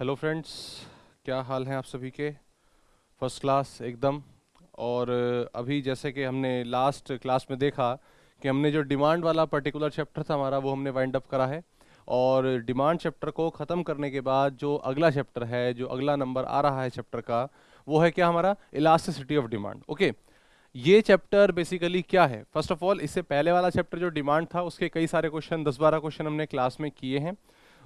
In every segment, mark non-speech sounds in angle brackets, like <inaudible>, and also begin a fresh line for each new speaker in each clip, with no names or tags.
Hello friends क्या हाल हैं आप सभी के? फ़र्स्ट क्लास एकदम। और अभी जैसे कि हमने लास्ट क्लास में देखा कि हमने जो डिमांड वाला पर्टिकुलर चैप्टर था हमारा, वो हमने वाइंड अप करा है। और डिमांड चैप्टर को ख़त्म करने के बाद जो अगला चैप्टर है, जो अगला नंबर आ रहा है चैप्टर का, वो है क्या हमारा? इलास्टिसिटी ऑफ़ डिमांड ओके ये चैप्टर बेसिकली क्या है? फ़र्स्ट ऑफ़ ऑल इससे पहले वाला चैप्टर जो डिमांड था, उसके कई सारे क्वेश्चन दस बारह क्वेश्चन हमने क्लास में किए हैं।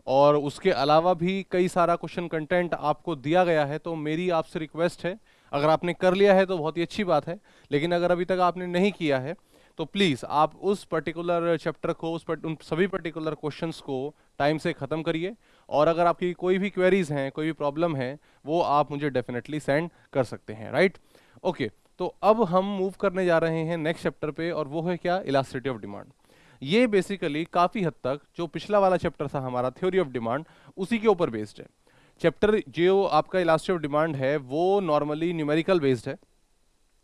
और उसके अलावा भी कई सारा क्वेश्चन कंटेंट आपको दिया गया है तो मेरी आपसे रिक्वेस्ट है। अगर आपने कर लिया है तो बहुत ही अच्छी बात है लेकिन अगर अभी तक आपने नहीं किया है तो प्लीज़ आप उस पर्टिकुलर चैप्टर को उस पर, उन सभी पर्टिकुलर क्वेश्चंस को टाइम से ख़त्म करिए। और अगर आपकी कोई भी क्वेरीज हैं कोई भी प्रॉब्लम है वो आप मुझे डेफिनेटली सेंड कर सकते हैं राइट ओके तो अब हम मूव करने जा रहे हैं नेक्स्ट चैप्टर पे और वो है क्या? इलास्टिसिटी ऑफ़ डिमांड ये बेसिकली काफ़ी हद तक जो पिछला वाला चैप्टर था हमारा थ्योरी ऑफ़ डिमांड उसी के ऊपर बेस्ड है। चैप्टर जो आपका इलास्टिसिटी ऑफ़ डिमांड है, वो नॉर्मली न्यूमेरिकल बेस्ड है।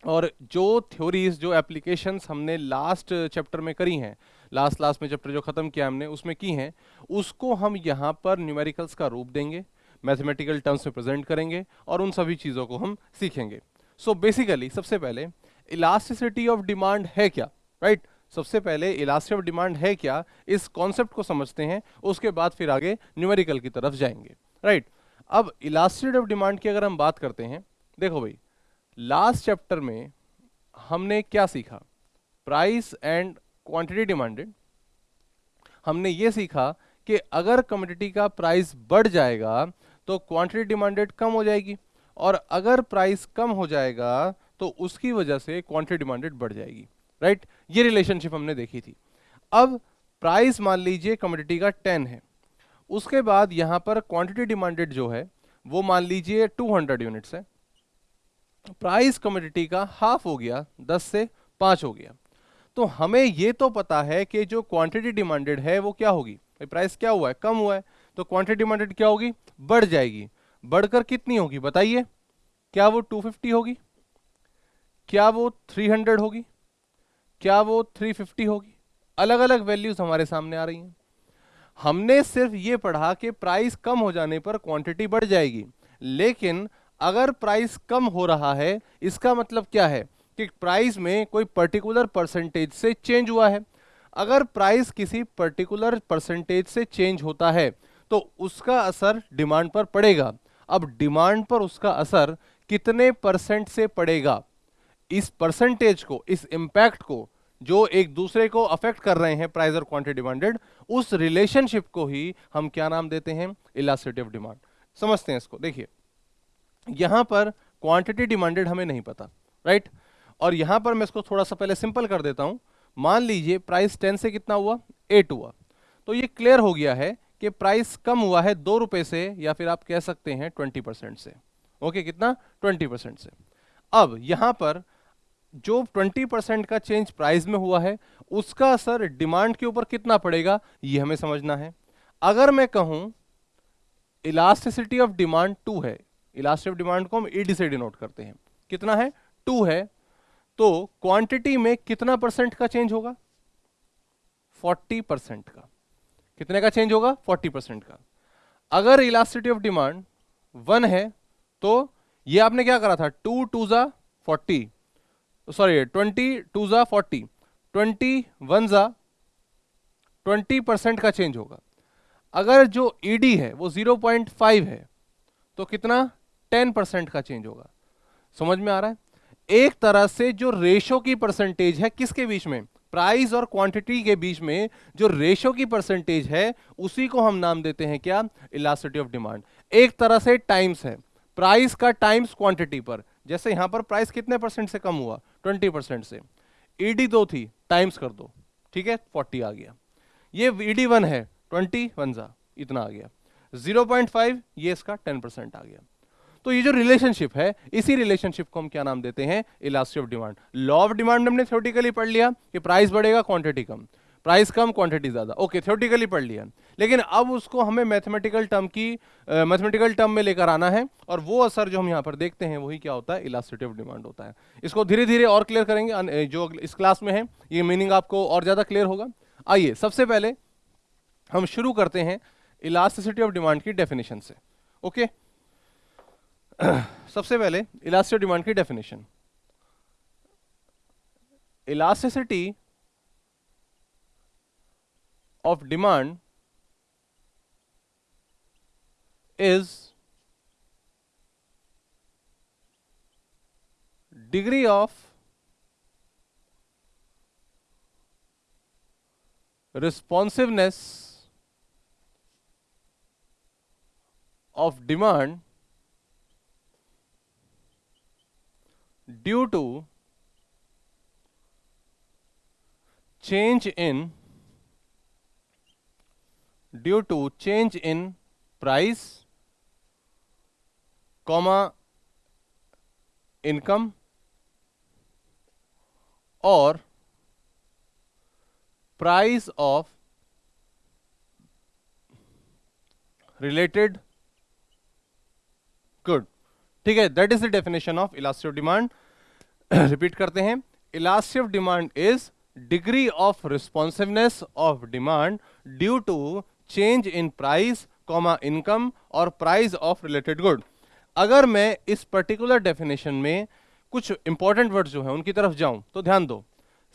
और जो थ्योरीज जो एप्लीकेशंस हमने लास्ट चैप्टर में करी हैं लास्ट लास्ट में चैप्टर जो ख़त्म किया हमने, उसमें की हैं, उसको हम यहाँ पर न्यूमेरिकल्स का रूप देंगे मैथमेटिकल टर्म्स में प्रेजेंट करेंगे, और उन सभी चीज़ों को हम सीखेंगे। सो so बेसिकली सबसे पहले इलास्टिसिटी ऑफ़ डिमांड है क्या? Right right? सबसे पहले इलास्टिसिटी ऑफ़ डिमांड है क्या? इस कॉन्सेप्ट को समझते हैं, उसके बाद फिर आगे न्यूमेरिकल की तरफ़ जाएँगे। राइट? अब इलास्टिसिटी ऑफ़ डिमांड की अगर हम बात करते हैं, देखो भाई लास्ट चैप्टर में हमने क्या सीखा? प्राइस एंड क्वांटिटी डिमांडेड हमने ये सीखा कि अगर कमोडिटी का प्राइस बढ़ जाएगा तो क्वांटिटी डिमांडेड कम हो जाएगी। और अगर प्राइस कम हो जाएगा तो उसकी वजह से क्वांटिटी डिमांडेड बढ़ जाएगी। राइट? ये रिलेशनशिप हमने देखी थी। अब प्राइस मान लीजिए कमोडिटी का 10 है। उसके बाद यहाँ पर क्वांटिटी डिमांडेड जो है, वो मान लीजिए 200 यूनिट्स है। प्राइस कमोडिटी का हाफ़ हो गया 10 से 5 हो गया। तो हमें ये तो पता है कि जो क्वांटिटी डिमांडेड है, वो क्या होगी? प्राइस क्या हुआ है? कम हुआ है। तो क्वांटिटी डिमांडेड क्या होगी? बढ़ जाएगी। बढ़कर कितनी होगी? बताइए। क्या वो 250 होगी? क्या वो 300 होगी? क्या वो 350 होगी? अलग अलग वैल्यूज़ हमारे सामने आ रही हैं। हमने सिर्फ़ ये पढ़ा कि प्राइस कम हो जाने पर क्वांटिटी बढ़ जाएगी। लेकिन अगर प्राइस कम हो रहा है, इसका मतलब क्या है? कि प्राइस में कोई पर्टिकुलर परसेंटेज से चेंज हुआ है। अगर प्राइस किसी पर्टिकुलर परसेंटेज से चेंज होता है तो उसका असर डिमांड पर पड़ेगा। अब डिमांड पर उसका असर कितने परसेंट से पड़ेगा? इस परसेंटेज को, इस इंपैक्ट को, जो एक दूसरे को अफेक्ट कर रहे हैं प्राइस और क्वांटिटी डिमांडेड उस रिलेशनशिप को ही हम क्या नाम देते हैं? इलास्टिसिटी ऑफ़ डिमांड समझते हैं इसको। देखिए, यहाँ पर क्वांटिटी डिमांडेड हमें नहीं पता राइट और यहाँ पर मैं इसको थोड़ा सा पहले सिंपल कर देता हूँ। मान लीजिए प्राइस टेन से कितना हुआ? एट हुआ। तो ये क्लियर हो गया है कि प्राइस कम हुआ है दो रुपए से या फिर आप कह सकते हैं ट्वेंटी परसेंट से। ओके कितना? ट्वेंटी परसेंट से। अब यहाँ पर जो ट्वेंटी परसेंट का चेंज प्राइस में हुआ है, उसका असर डिमांड के ऊपर कितना पड़ेगा, ये हमें समझना है। अगर मैं कहूँ, इलास्टिसिटी ऑफ़ डिमांड टू है इलास्टिक डिमांड को हम ईडी से डिनोट करते हैं। कितना है? टू है। तो क्वांटिटी में कितना परसेंट का चेंज होगा? फोर्टी परसेंट का। कितने का चेंज होगा? फोर्टी परसेंट का। अगर इलास्टिसिटी ऑफ़ डिमांड वन है तो ये आपने क्या करा था? टू टू जा फोर्टी। सॉरी ट्वेंटी टू जा फोर्टी ट्वेंटी वन जा ट्वेंटी परसेंट का चेंज होगा। अगर जो ईडी e है, वो ज़ीरो पॉइंट फाइव है तो कितना? टेन परसेंट का चेंज होगा। समझ में आ रहा है? एक तरह से जो रेशो की परसेंटेज है, किसके बीच में? प्राइस और क्वांटिटी के बीच में जो रेशो की परसेंटेज है, उसी को हम नाम देते हैं क्या? इलास्टिसिटी ऑफ़ डिमांड एक तरह से टाइम्स है। प्राइस का टाइम्स क्वांटिटी पर। जैसे यहाँ पर प्राइस कितने परसेंट से कम हुआ? ट्वेंटी परसेंट से। ईडी e दो थी टाइम्स कर दो। ठीक है? फोर्टी आ गया। ये ईडी वन e है ट्वेंटी वन जा, इतना आ गया। ज़ीरो पॉइंट फाइव ये इसका टेन परसेंट आ गया। तो ये जो रिलेशनशिप है, इसी रिलेशनशिप को हम क्या नाम देते हैं? Elastic of demand law of demand हमने थ्योरेटिकली पढ़ लिया कि प्राइस बढ़ेगा क्वांटिटी कम। प्राइस कम क्वांटिटी ज़्यादा। ओके थ्योरेटिकली पढ़ लिया। लेकिन अब उसको हमें मैथमेटिकल टर्म की मैथमेटिकल टर्म में लेकर आना है और वो असर जो हम यहाँ पर देखते हैं, वही क्या होता है? इलास्टिसिटी ऑफ़ डिमांड होता है। इसको धीरे धीरे और क्लियर करेंगे। जो इस क्लास में है, ये मीनिंग आपको और ज़्यादा क्लियर होगा। आइए, सबसे पहले हम शुरू करते हैं इलास्टिसिटी ऑफ़ डिमांड की डेफिनेशन से। ओके <clears throat> सबसे पहले इलास्टिक डिमांड की definition elasticity of demand is degree of responsiveness of demand due to change in due to change in price, comma, income, or price of related good. ठीक है that is the definition of elastic demand repeat करते हैं. Elastic demand is degree of responsiveness of demand due to change in price comma income और price of related good अगर मैं इस particular definition में कुछ इंपॉर्टेंट वर्ड जो है उनकी तरफ़ जाऊँ तो ध्यान दो।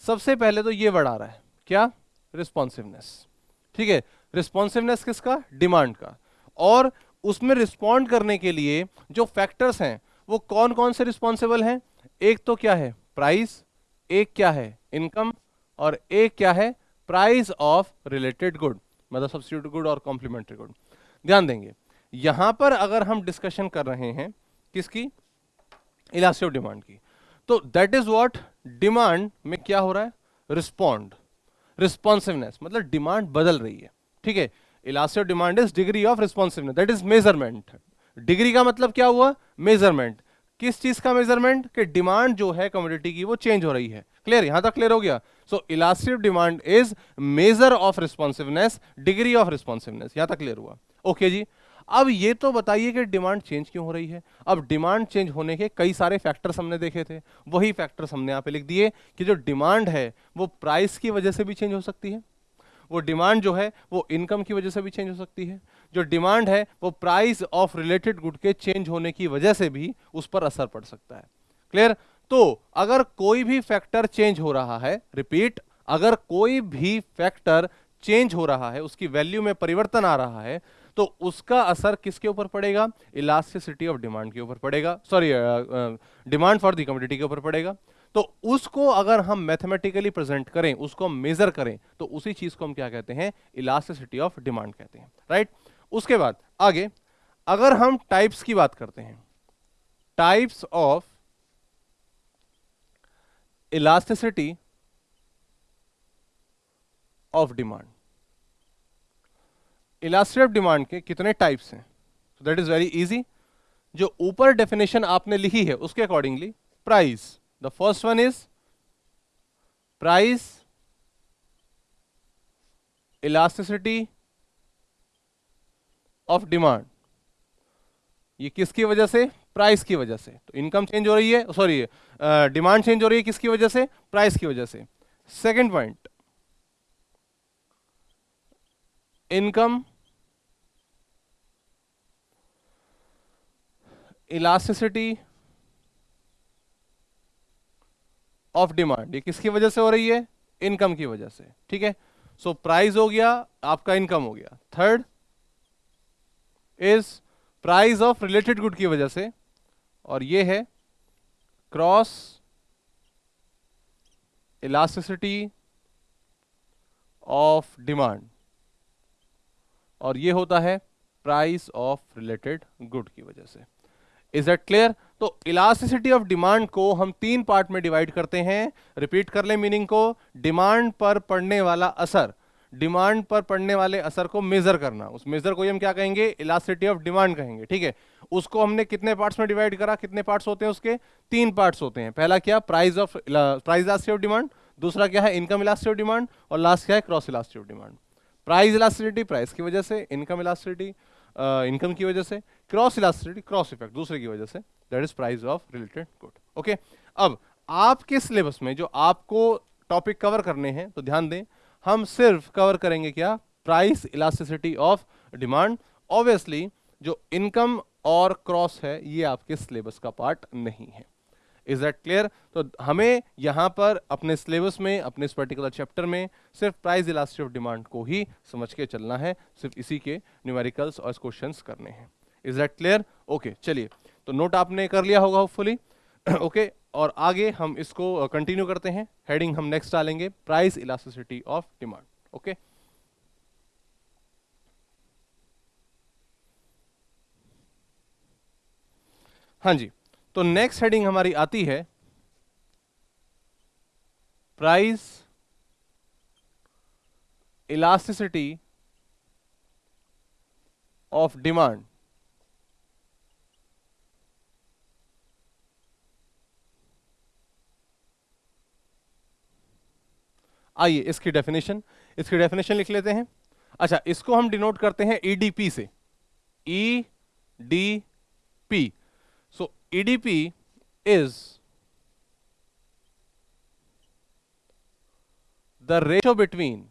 सबसे पहले तो ये वर्ड आ रहा है। क्या? रिस्पॉन्सिवनेस ठीक है? रिस्पॉन्सिवनेस किसका? डिमांड का। और उसमें रिस्पॉन्ड करने के लिए जो फैक्टर्स हैं, वो कौन कौन से रिस्पॉन्सिबल हैं? एक तो क्या है? प्राइस एक क्या है? इनकम और एक क्या है? प्राइस ऑफ़ रिलेटेड गुड मतलब सब्सिट्यूट गुड और कॉम्प्लीमेंट्री गुड ध्यान देंगे, यहाँ पर अगर हम डिस्कशन कर रहे हैं, किसकी? इलास्टिक डिमांड की. तो दैट इज़ व्हाट डिमांड में क्या हो रहा है? रिस्पॉन्ड रिस्पॉन्सिवनेस मतलब डिमांड बदल रही है. ठीक है? Elastic demand is degree of responsiveness that is measurement degree का मतलब क्या हुआ? मेज़रमेंट किस चीज़ का मेज़रमेंट कि डिमांड जो है कम्युनिटी की, वो चेंज हो रही है. क्लियर यहाँ तक क्लियर हो गया? So elastic demand is measure of responsiveness degree of responsiveness यहाँ तक क्लियर हुआ। ओके जी। अब ये तो बताइए कि डिमांड चेंज क्यों हो रही है? अब डिमांड चेंज होने के कई सारे फैक्टर्स हमने देखे थे। वही फैक्टर्स हमने यहाँ पे लिख दिए कि जो डिमांड है, वो प्राइस की वजह से भी चेंज हो सकती है। वो डिमांड जो है, वो इनकम की वजह से भी चेंज हो सकती है। जो डिमांड है, वो प्राइस ऑफ़ रिलेटेड गुड के चेंज होने की वजह से भी उस पर असर पड़ सकता है। क्लियर तो अगर कोई भी फैक्टर चेंज हो रहा है रिपीट अगर कोई भी फैक्टर चेंज हो रहा है, उसकी वैल्यू में परिवर्तन आ रहा है तो उसका असर किसके ऊपर पड़ेगा? इलास्टिसिटी ऑफ़ डिमांड के ऊपर पड़ेगा। Sorry demand for the commodity के ऊपर पड़ेगा। तो उसको अगर हम मैथमेटिकली प्रेजेंट करें, उसको मेजर करें तो उसी चीज़ को हम क्या कहते हैं? इलास्टिसिटी ऑफ़ डिमांड कहते हैं। राइट उसके बाद, आगे, अगर हम टाइप्स की बात करते हैं types of elasticity of demand illustrative demand के कितने टाइप्स हैं? तो दैट इज़ वेरी इजी जो ऊपर डेफिनेशन आपने लिखी है, उसके accordingly price the first one is price elasticity of demand ये किसकी वजह से? प्राइस की वजह से। तो इनकम चेंज हो रही है सॉरी डिमांड चेंज हो रही है किसकी वजह से? प्राइस की वजह से। Second point income elasticity of demand ये किसकी वजह से हो रही है? इनकम की वजह से, ठीक है? सो प्राइस हो गया, आपका इनकम हो गया। Third is price of related good की वजह से और ये है क्रॉस इलास्टिसिटी ऑफ़ डिमांड और ये होता है प्राइस ऑफ़ रिलेटेड गुड की वजह से। इज़ दैट क्लियर तो इलास्टिसिटी ऑफ़ डिमांड को हम तीन पार्ट में डिवाइड करते हैं। रिपीट कर ले मीनिंग को। डिमांड पर पड़ने वाला असर। डिमांड पर पड़ने वाले असर को मेजर करना। उस मेजर को हम क्या कहेंगे? इलास्टिसिटी ऑफ़ डिमांड कहेंगे। ठीक है? उसको हमने कितने पार्ट्स में डिवाइड करा? कितने पार्ट्स होते हैं उसके? तीन पार्ट्स होते हैं। पहला क्या? Price of price elasticity of demand दूसरा क्या है? इनकम इलास्टिसिटी ऑफ़ डिमांड और लास्ट क्या है? Cross elasticity of demand price elasticity price की वजह से इनकम इलास्टिसिटी इनकम की वजह से क्रॉस इलास्टिसिटी क्रॉस इफ़ेक्ट दूसरे की वजह से that is price of related good okay अब, आपके सिलेबस में जो आपको टॉपिक कवर करने हैं तो ध्यान दें, हम सिर्फ़ कवर करेंगे क्या? Price elasticity of demand obviously जो इनकम और क्रॉस है, ये आपके सिलेबस का पार्ट नहीं है। इज़ दैट क्लियर तो हमें यहाँ पर अपने सिलेबस में, अपने इस पर्टिकुलर चैप्टर में सिर्फ़ प्राइस इलास्टिसिटी ऑफ़ डिमांड को ही समझ के चलना है, सिर्फ़ इसी के न्यूमेरिकल्स और क्वेश्चन करने हैं। इज़ दैट क्लियर ओके चलिए। तो नोट आपने कर लिया होगा होपफुली ओके <clears throat> और आगे हम इसको कंटिन्यू करते हैं। हेडिंग हम नेक्स्ट डालेंगे price elasticity of demand okay हाँ जी तो नेक्स्ट हेडिंग हमारी आती है प्राइस इलास्टिसिटी ऑफ़ डिमांड आइए इसकी डेफिनेशन इसकी डेफिनेशन लिख लेते हैं। अच्छा इसको हम डिनोट करते हैं ईडीपी से। E D P EDP is the ratio between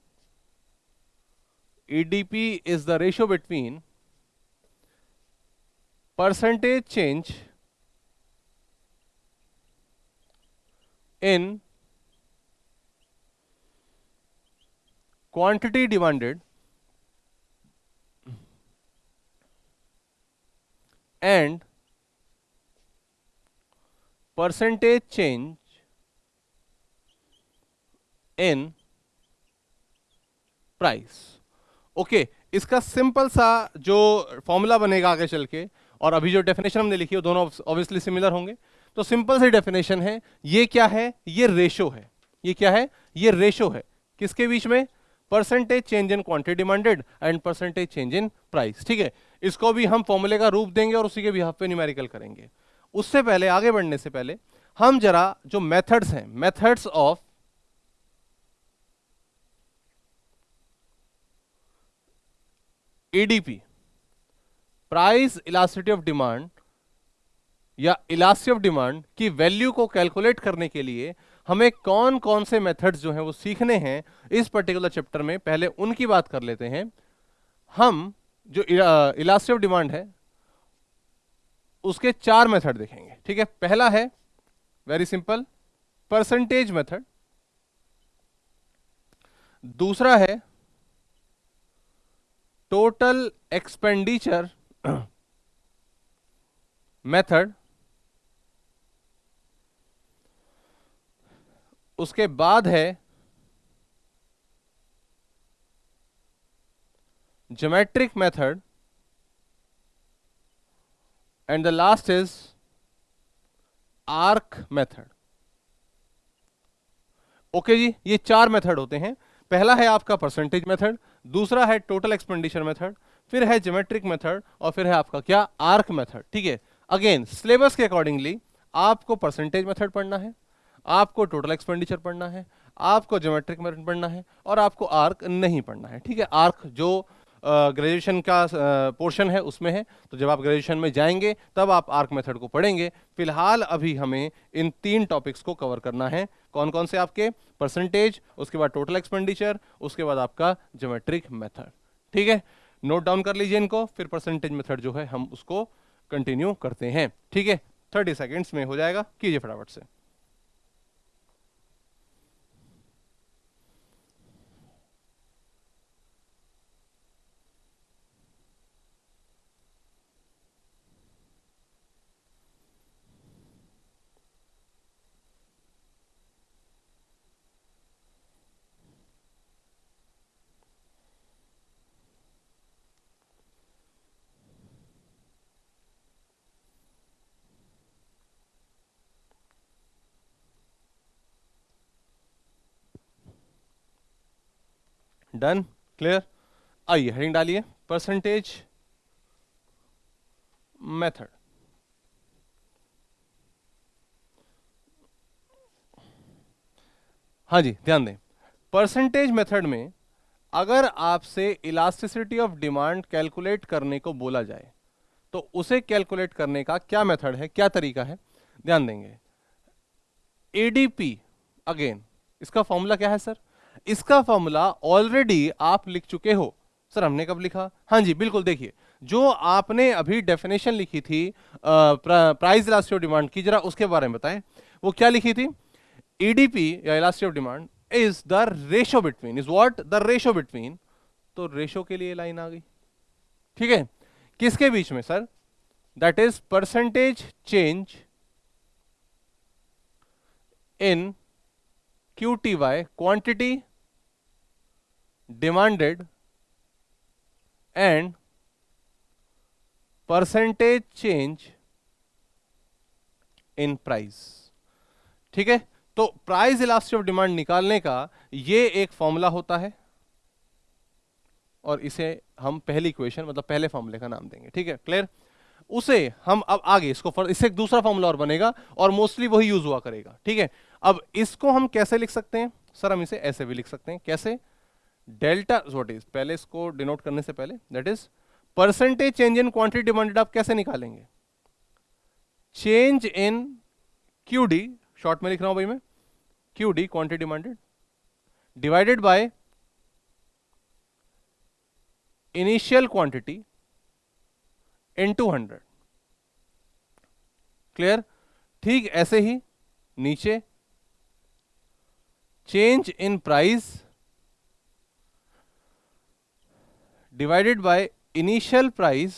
EDP is the ratio between percentage change in quantity demanded and percentage change in price okay okay, इसका सिंपल सा जो फॉर्मूला बनेगा आगे चल के और अभी जो डेफिनेशन हमने लिखी है दोनों ऑब्वियसली सिमिलर होंगे। तो सिंपल सी डेफिनेशन है ये क्या है? ये रेशो है। ये क्या है? ये रेशो है। किसके बीच में? Percentage change in quantity demanded and percentage change in price ठीक है? इसको भी हम फॉर्मूले का रूप देंगे और उसी के बिहाफ पे न्यूमेरिकल करेंगे। उससे पहले, आगे बढ़ने से पहले, हम जरा जो मेथड्स हैं methods of EDP price elasticity of demand या इलास्टिसिटी ऑफ़ डिमांड की वैल्यू को कैलकुलेट करने के लिए हमें कौन कौन से मेथड्स जो हैं वो सीखने हैं, इस पर्टिकुलर चैप्टर में पहले उनकी बात कर लेते हैं। हम जो इलास्टिक डिमांड है उसके चार मेथड देखेंगे। ठीक है? पहला है वेरी सिंपल परसेंटेज मेथड दूसरा है टोटल एक्सपेंडिचर मेथड उसके बाद है, geometric method and the last is arc method. Okay जी, ये चार मेथड होते हैं। पहला है आपका परसेंटेज मेथड दूसरा है टोटल एक्सपेंडिचर मेथड फिर है ज्योमेट्रिक मेथड और फिर है आपका क्या? आर्क मेथड ठीक है? अगेन सिलेबस के अकॉर्डिंगली आपको परसेंटेज मेथड पढ़ना है, आपको टोटल एक्सपेंडिचर पढ़ना है, आपको ज्योमेट्रिक मेथड पढ़ना है और आपको आर्क नहीं पढ़ना है, ठीक है? आर्क जो ग्रेजुएशन का पोर्शन है, उसमें है। तो जब आप ग्रेजुएशन में जाएँगे, तब आप आर्क मेथड को पढ़ेंगे। फ़िलहाल अभी हमें इन तीन टॉपिक्स को कवर करना है। कौन कौन से आपके? परसेंटेज उसके बाद टोटल एक्सपेंडिचर उसके बाद आपका ज्योमेट्रिक मेथड ठीक है? नोट डाउन कर लीजिए इनको, फिर परसेंटेज मेथड जो है, हम उसको कंटिन्यू करते हैं। ठीक है? थर्टी सेकेंड्स में हो जाएगा। कीजिए फटाफट से। डन क्लियर आइए हेडिंग डालिए परसेंटेज मेथड हाँ जी, ध्यान दें। परसेंटेज मेथड में अगर आपसे इलास्टिसिटी ऑफ़ डिमांड कैलकुलेट करने को बोला जाए तो उसे कैलकुलेट करने का क्या मेथड है, क्या तरीका है, ध्यान देंगे। एडीपी अगेन इसका फॉर्मूला क्या है सर इसका फॉर्मूला ऑलरेडी आप लिख चुके हो। सर, हमने कब लिखा? हाँ जी, बिल्कुल, देखिए, जो आपने अभी डेफिनेशन लिखी थी प्राइस इलास्टिक डिमांड की, जरा उसके बारे में बताएँ। वो क्या लिखी थी? ईडीपी e या elastic demand is the ratio between is what the ratio between तो रेशो के लिए लाइन आ गई। ठीक है? किसके बीच में, sir? That is percentage change in Y quantity demanded and percentage change in price ठीक है? तो प्राइस इलास्टिक ऑफ़ डिमांड निकालने का ये एक फॉर्मूला होता है और इसे हम पहली इक्वेशन मतलब पहले फॉर्मूले का नाम देंगे। ठीक है? क्लियर उसे हम अब आगे, इसको इससे एक दूसरा फॉर्मूला और बनेगा और मोस्टली वही यूज़ हुआ करेगा। ठीक है? अब इसको हम कैसे लिख सकते हैं? सर, हम इसे ऐसे भी लिख सकते हैं। कैसे? डेल्टा व्हाट इज़ पहले इसको डिनोट करने से पहले that is percentage change in quantity demanded आप कैसे निकालेंगे? Change in Q D short में लिख रहा हूँ भाई मैं Q D quantity demanded divided by initial quantity into hundred clear ठीक, ऐसे ही नीचे change in price divided by initial price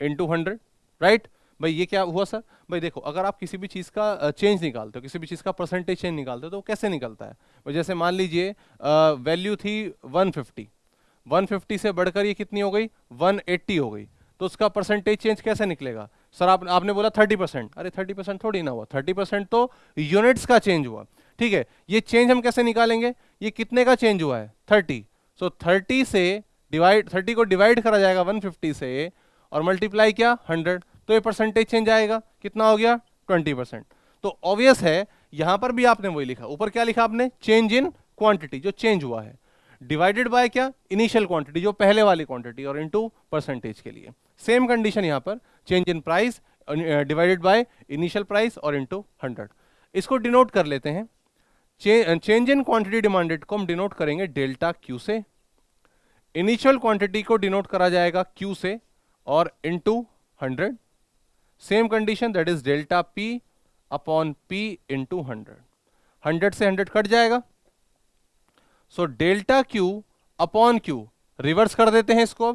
into hundred right भाई, ये क्या हुआ सर? भाई, देखो, अगर आप किसी भी चीज़ का चेंज निकालते हो, किसी भी चीज़ का परसेंटेज चेंज निकालते हो तो कैसे निकलता है? भाई, जैसे मान लीजिए वैल्यू थी 150 150 से बढ़कर ये कितनी हो गई? 180 हो गई। तो उसका परसेंटेज चेंज कैसे निकलेगा? सर आप, आपने बोला 30 परसेंट। अरे 30 परसेंट थोड़ी ना हुआ। 30 परसेंट तो यूनिट्स का चेंज हुआ। ठीक है? ये चेंज हम कैसे निकालेंगे? ये कितने का चेंज हुआ है? 30 सो 30 से डिवाइड 30 को डिवाइड करा जाएगा 150 से और मल्टीप्लाई क्या 100 तो ये परसेंटेज चेंज आएगा। कितना हो गया? 20 परसेंट। तो ऑब्वियस है यहाँ पर भी आपने वही लिखा। ऊपर क्या लिखा आपने? चेंज इन क्वांटिटी जो चेंज हुआ है। डिवाइडेड बाय क्या? इनिशियल क्वांटिटी जो पहले वाली क्वांटिटी और इनटू परसेंटेज के लिए। सेम कंडीशन यहाँ पर। Change in price divided by initial price और इनटू 100 इसको डिनोट कर लेते हैं। चेंज इन क्वांटिटी डिमांडेड को हम डिनोट करेंगे डेल्टा क्यू से। इनिशियल क्वांटिटी को डिनोट करा जाएगा क्यू से और into 100 same condition that is delta P upon P into hundred hundred से हंड्रेड कट जाएगा। So delta Q upon Q reverse कर देते हैं इसको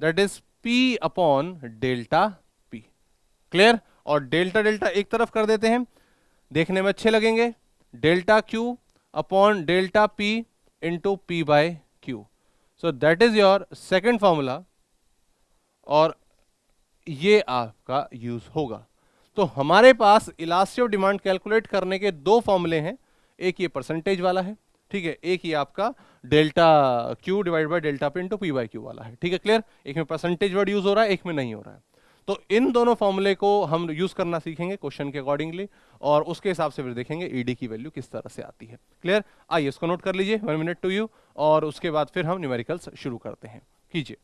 that is P upon delta clear? और डेल्टा डेल्टा एक तरफ़ कर देते हैं। देखने में अच्छे लगेंगे। Delta Q upon delta P into P by Q so that is your second formula और ये आपका यूज़ होगा। तो हमारे पास इलास्टिक डिमांड कैलकुलेट करने के दो फॉर्मूले हैं। एक ये परसेंटेज वाला है, ठीक है? एक ही आपका delta Q divide by delta पे इंटू पी बाई क्यू वाला है। ठीक है क्लियर एक में परसेंटेज वर्ड यूज़ हो रहा है, एक में नहीं हो रहा है। तो इन दोनों फॉर्मूले को हम यूज़ करना सीखेंगे क्वेश्चन के अकॉर्डिंगली और उसके हिसाब से फिर देखेंगे ईडी की वैल्यू किस तरह से आती है। क्लियर आइए इसको नोट कर लीजिए। वन मिनट टू यू और उसके बाद फिर हम न्यूमेरिकल्स शुरू करते हैं। कीजिए।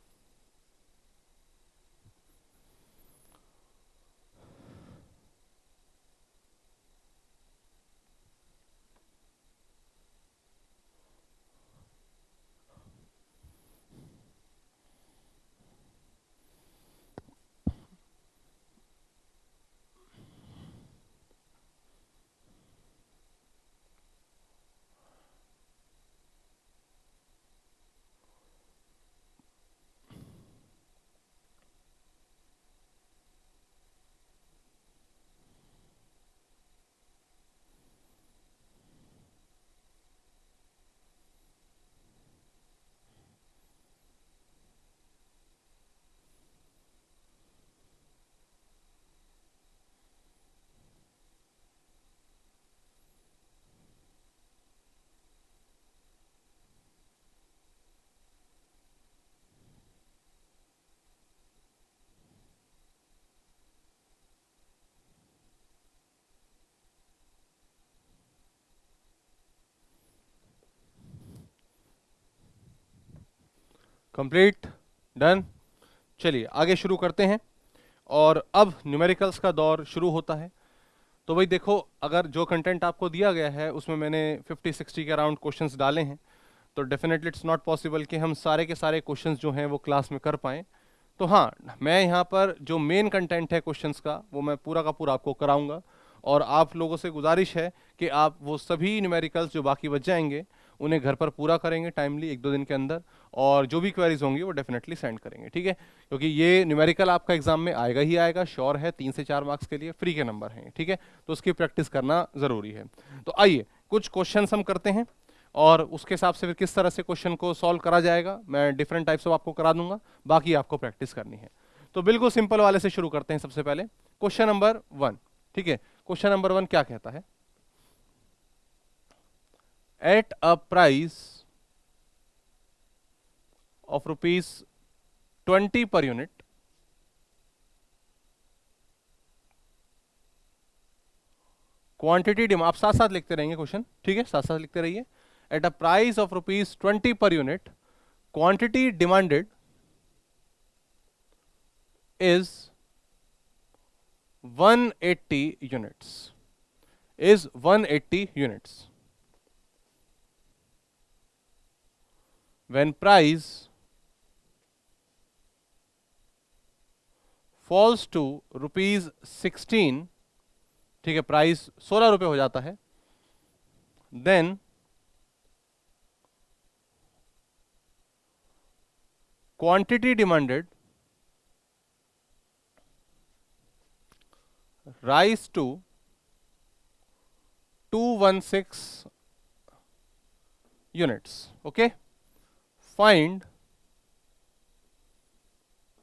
कंप्लीट डन चलिए, आगे शुरू करते हैं। और अब न्यूमेरिकल्स का दौर शुरू होता है। तो भाई देखो, अगर जो कंटेंट आपको दिया गया है, उसमें मैंने 50 60 के अराउंड क्वेश्चंस डाले हैं। तो डेफिनेटली इट्स नॉट पॉसिबल कि हम सारे के सारे क्वेश्चंस जो हैं, वो क्लास में कर पाएँ। तो हाँ मैं यहाँ पर जो मेन कंटेंट है क्वेश्चंस का, वो मैं पूरा का पूरा आपको कराऊँगा। और आप लोगों से गुजारिश है कि आप वो सभी न्यूमेरिकल्स जो बाकी बच जाएँगे उन्हें घर पर पूरा करेंगे टाइमली एक दो दिन के अंदर, और जो भी क्वेरीज होंगी वो डेफिनेटली सेंड करेंगे, ठीक है? क्योंकि ये न्यूमेरिकल आपका एग्ज़ाम में आएगा ही आएगा श्योर है, तीन से चार मार्क्स के लिए फ्री के नंबर हैं, ठीक है? तो उसकी प्रैक्टिस करना ज़रूरी है। तो आइए, कुछ क्वेश्चन हम करते हैं, और उसके हिसाब से फिर किस तरह से क्वेश्चन को सॉल्व करा जाएगा, मैं डिफरेंट टाइप्स ऑफ़ आपको करा दूँगा, बाकी आपको प्रैक्टिस करनी है। तो बिल्कुल सिंपल वाले से शुरू करते हैं सबसे पहले। क्वेश्चन नंबर वन ठीक है? क्वेश्चन नंबर वन क्या कहता है? At a price of rupees twenty per unit quantity demand आप साथ साथ लिखते रहेंगे क्वेश्चन ठीक है साथ साथ लिखते रहिए at a price of rupees 20 per unit, quantity demanded is 180 units. Is 180 units. When price falls to rupees 16 ठीक है प्राइस 16 रुपए हो जाता है then quantity demanded rise to 216 units okay find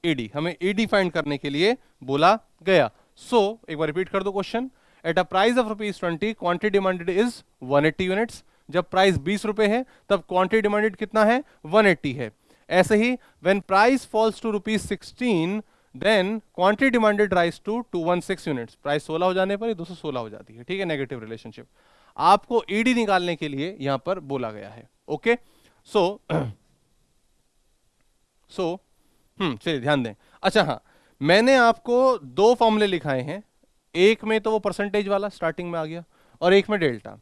ED हमें ईडी फाइंड करने के लिए बोला गया। सो so, एक बार रिपीट कर दो question at a price of rupees twenty quantity demanded is 180 units जब प्राइस 20 रुपए है तब क्वांटिटी डिमांडेड कितना है? 180 है। ऐसे ही when price falls to rupees sixteen then quantity demanded rise to two one six units price सोलह हो जाने पर दो सौ सोलह हो जाती है। ठीक है नेगेटिव रिलेशनशिप आपको ईडी निकालने के लिए यहाँ पर बोला गया है। ओके सो <clears throat> सो हम्म चलिए, ध्यान दें। अच्छा हाँ मैंने आपको दो फॉर्मूले लिखाए हैं। एक में तो वो परसेंटेज वाला स्टार्टिंग में आ गया और एक में डेल्टा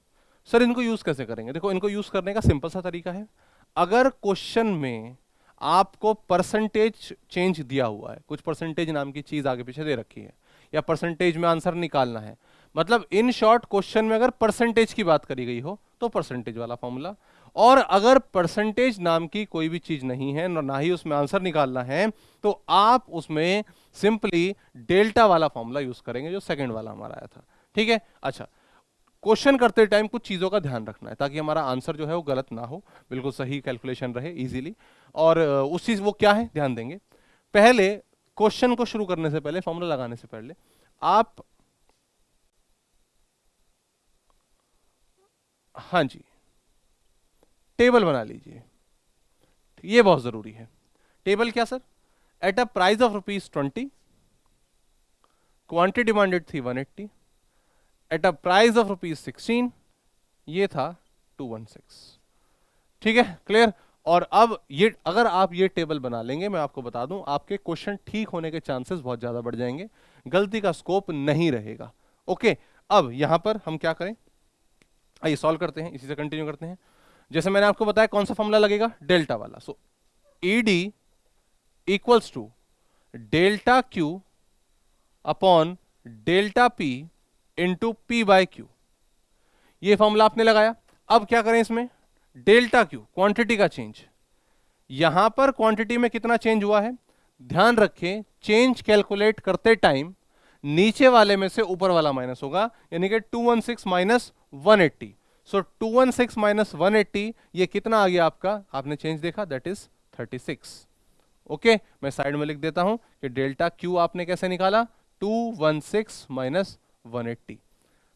सर इनको यूज़ कैसे करेंगे? देखो, इनको यूज़ करने का सिंपल सा तरीका है। अगर क्वेश्चन में आपको परसेंटेज चेंज दिया हुआ है, कुछ परसेंटेज नाम की चीज़ आगे पीछे दे रखी है, या परसेंटेज में आंसर निकालना है मतलब इन शॉर्ट क्वेश्चन में अगर परसेंटेज की बात करी गई हो तो परसेंटेज वाला फॉर्मूला और अगर परसेंटेज नाम की कोई भी चीज़ नहीं है, ना ही उसमें आंसर निकालना है तो आप उसमें सिंपली डेल्टा वाला फॉर्मूला यूज़ करेंगे, जो सेकंड वाला हमारा आया था। ठीक है? अच्छा क्वेश्चन करते टाइम कुछ चीज़ों का ध्यान रखना है, ताकि हमारा आंसर जो है वो गलत ना हो, बिल्कुल सही कैलकुलेशन रहे इजीली और उस चीज़ वो क्या है? ध्यान देंगे। पहले क्वेश्चन को शुरू करने से पहले फॉर्मूला लगाने से पहले, आप हाँ जी। टेबल बना लीजिए। ये बहुत ज़रूरी है। टेबल क्या, sir? At a price of rupees twenty quantity demanded थी one eighty at a price of rupees sixteen ये था टू वन सिक्स ठीक है? क्लियर और अब ये, अगर आप ये टेबल बना लेंगे, मैं आपको बता दूँ, आपके क्वेश्चन ठीक होने के चांसेस बहुत ज़्यादा बढ़ जाएँगे। गलती का स्कोप नहीं रहेगा। ओके अब यहाँ पर हम क्या करें? आइए सॉल्व करते हैं। इसी से कंटिन्यू करते हैं। जैसे मैंने आपको बताया, कौन सा फॉर्मूला लगेगा? डेल्टा वाला। So E D equals to delta Q upon delta P into P by Q ये फॉर्मूला आपने लगाया। अब क्या करें इसमें? डेल्टा क्यू क्वांटिटी का चेंज यहाँ पर क्वांटिटी में कितना चेंज हुआ है? ध्यान रखें चेंज कैलकुलेट करते टाइम नीचे वाले में से ऊपर वाला माइनस होगा, यानी कि 216 माइनस 180 सो 216 माइनस 180 ये कितना आ गया आपका? आपने चेंज देखा? दैट इज़ 36 ओके मैं साइड में लिख देता हूँ कि डेल्टा क्यू आपने कैसे निकाला? 216 माइनस 180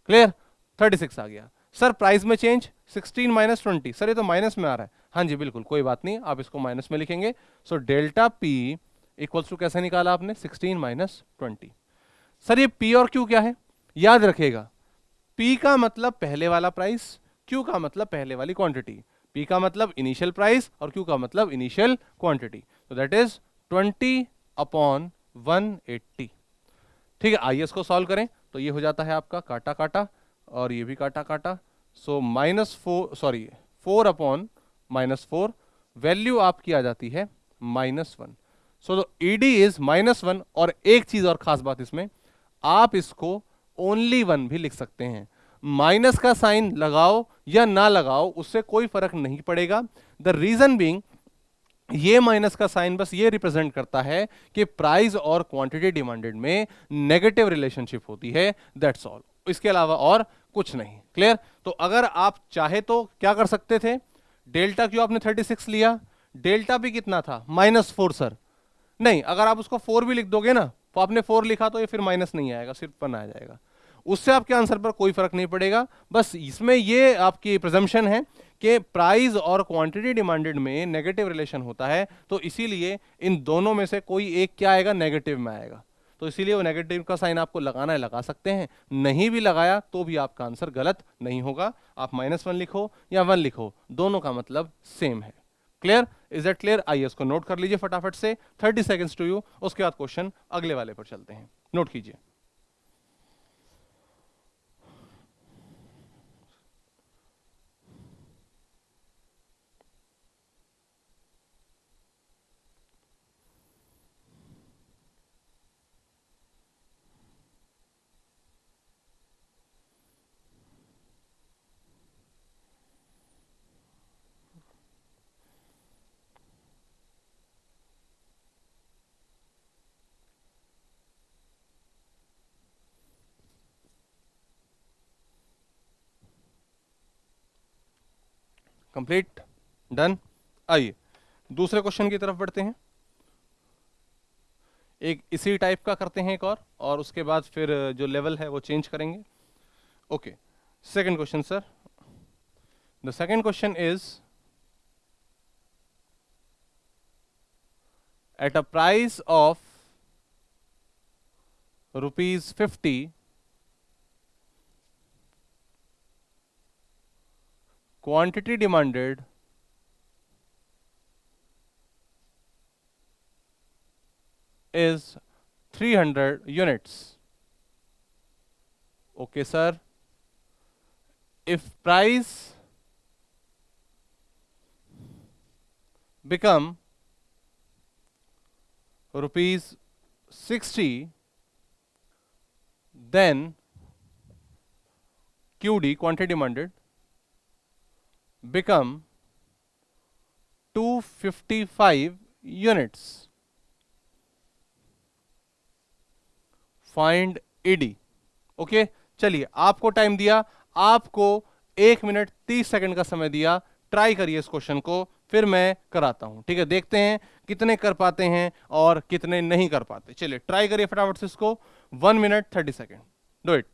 क्लियर 36 आ गया. सर प्राइस में चेंज 16 माइनस ट्वेंटी सर ये तो माइनस में आ रहा है. हाँ जी, बिल्कुल, कोई बात नहीं, आप इसको माइनस में लिखेंगे. So delta P equals to कैसे निकाला आपने? 16 माइनस ट्वेंटी सर ये पी और क्यू क्या है? याद रखेगा पी का मतलब पहले वाला प्राइस क्यू का मतलब पहले वाली क्वांटिटी पी का मतलब इनिशियल प्राइस और क्यू का मतलब इनिशियल क्वांटिटी तो दैट इज़ 20 अपॉन 180 ठीक है, आइए इसको सॉल्व करें। तो ये हो जाता है आपका काटा काटा और ये भी काटा काटा। So minus four sorry four upon minus four value आपकी आ जाती है minus one so ED is minus one और एक चीज़ और खास बात इसमें, आप इसको ओनली वन भी लिख सकते हैं। माइनस का साइन लगाओ या ना लगाओ, उससे कोई फ़र्क नहीं पड़ेगा। द रीजन बींग ये माइनस का साइन बस ये रिप्रेजेंट करता है कि प्राइस और क्वांटिटी डिमांडेड में नेगेटिव रिलेशनशिप होती है दैट्स ऑल इसके अलावा और कुछ नहीं। क्लियर तो अगर आप चाहे तो क्या कर सकते थे? डेल्टा क्यू आपने 36 लिया? डेल्टा भी कितना था? Minus four, sir. नहीं, अगर आप उसको फोर भी लिख दोगे ना तो आपने फोर लिखा तो ये फिर माइनस नहीं आएगा, सिर्फ़ वन आ जाएगा। उससे आपके आंसर पर कोई फ़र्क नहीं पड़ेगा। बस इसमें ये आपकी प्रिजम्पशन है कि प्राइस और क्वांटिटी डिमांडेड में नेगेटिव रिलेशन होता है तो इसीलिए इन दोनों में से कोई एक क्या आएगा? नेगेटिव में आएगा। तो इसीलिए वो नेगेटिव का साइन आपको लगाना है, लगा सकते हैं। नहीं भी लगाया तो भी आपका आंसर गलत नहीं होगा। आप माइनस वन लिखो या वन लिखो, दोनों का मतलब सेम है। क्लियर इज़ दैट क्लियर आइए इसको नोट कर लीजिए फटाफट से। थर्टी सेकेंड्स टू यू उसके बाद क्वेश्चन अगले वाले पर चलते हैं। नोट कीजिए। कंप्लीट डन आइए, दूसरे क्वेश्चन की तरफ़ बढ़ते हैं। एक इसी टाइप का करते हैं एक और और उसके बाद फिर जो लेवल है वो चेंज करेंगे। Okay second question sir the second question is at a price of rupees fifty quantity demanded is 300 units. Okay, sir. If price become rupees 60, then QD quantity demanded become 255 units. Find ED okay चलिए, आपको time दिया, आपको एक minute तीस second का समय दिया। Try करिए इस क्वेश्चन को, फिर मैं कराता हूँ। ठीक है? देखते हैं कितने कर पाते हैं और कितने नहीं कर पाते। चलिए ट्राई करिए फटाफट से इसको। One minute thirty second do it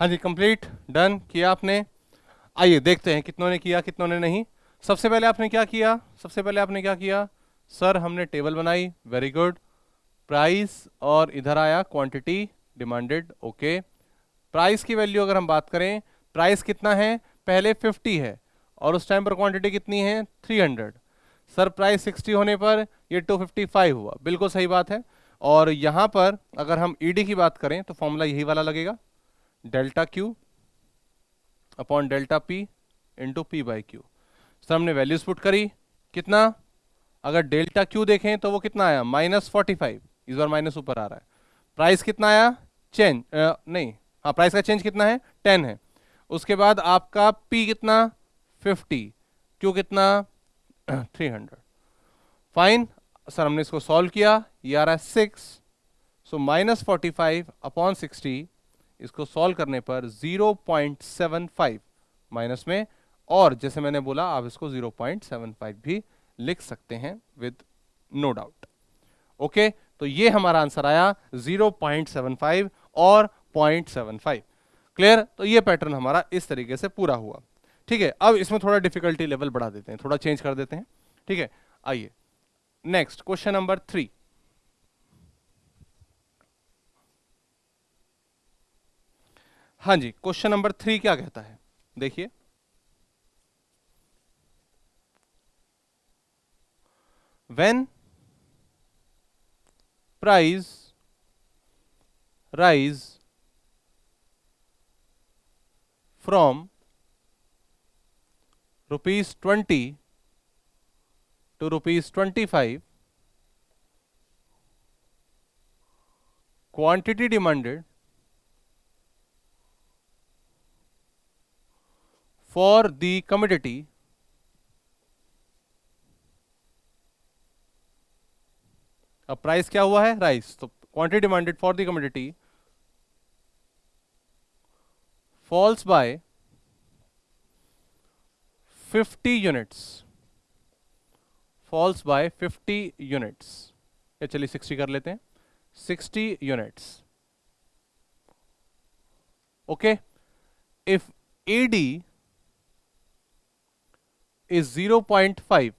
हाँ जी कंप्लीट डन किया आपने? आइए, देखते हैं कितनों ने किया, कितनों ने नहीं। सबसे पहले आपने क्या किया? सबसे पहले आपने क्या किया? सर, हमने टेबल बनाई वेरी गुड प्राइस और इधर आया क्वांटिटी डिमांडेड ओके प्राइस की वैल्यू अगर हम बात करें प्राइस कितना है? पहले 50 है, और उस टाइम पर क्वांटिटी कितनी है? 300 सर प्राइस 60 होने पर ये 255 हुआ, बिल्कुल सही बात है। और यहाँ पर अगर हम ईडी की बात करें तो फॉर्मूला यही वाला लगेगा। Delta Q upon delta P into P by Q sir, हमने वैल्यूज़ पुट करी। कितना? अगर डेल्टा क्यू देखें तो वो कितना आया? माइनस फोर्टी फाइव इस बार माइनस ऊपर आ रहा है। प्राइस कितना आया? चेंज नहीं। हाँ प्राइस का चेंज कितना है? टेन है। उसके बाद आपका पी कितना? फिफ्टी क्यू कितना? थ्री हंड्रेड फाइन सर, हमने इसको सॉल्व किया। ये आ रहा है six so minus forty five upon sixty इसको सॉल्व करने पर zero point seven five minus में, और जैसे मैंने बोला, आप इसको ज़ीरो पॉइंट सेवन फाइव भी लिख सकते हैं विद नो डाउट ओके तो ये हमारा आंसर आया ज़ीरो पॉइंट सेवन फाइव और पॉइंट सेवन फाइव क्लियर तो ये पैटर्न हमारा इस तरीके से पूरा हुआ. ठीक है? अब इसमें थोड़ा डिफिकल्टी लेवल बढ़ा देते हैं, थोड़ा चेंज कर देते हैं. ठीक है? आइए. नेक्स्ट क्वेश्चन नंबर थ्री हाँ जी क्वेश्चन नंबर थ्री क्या कहता है? देखिए। When price rise from rupees twenty to rupees twenty five quantity demanded for the commodity. अब प्राइस क्या हुआ है? राइस तो quantity demanded for the commodity falls by 50 units falls by 50 units या चलिए 60 कर लेते हैं. 60 units okay if ED is 0.5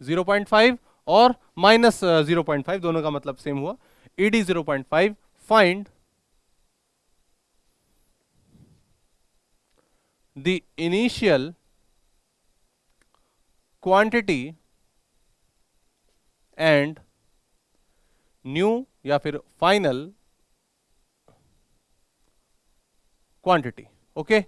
0.5 और माइनस ज़ीरो पॉइंट फाइव दोनों का मतलब सेम हुआ। ED zero point five find the initial quantity and new या फिर फाइनल क्वांटिटी ओके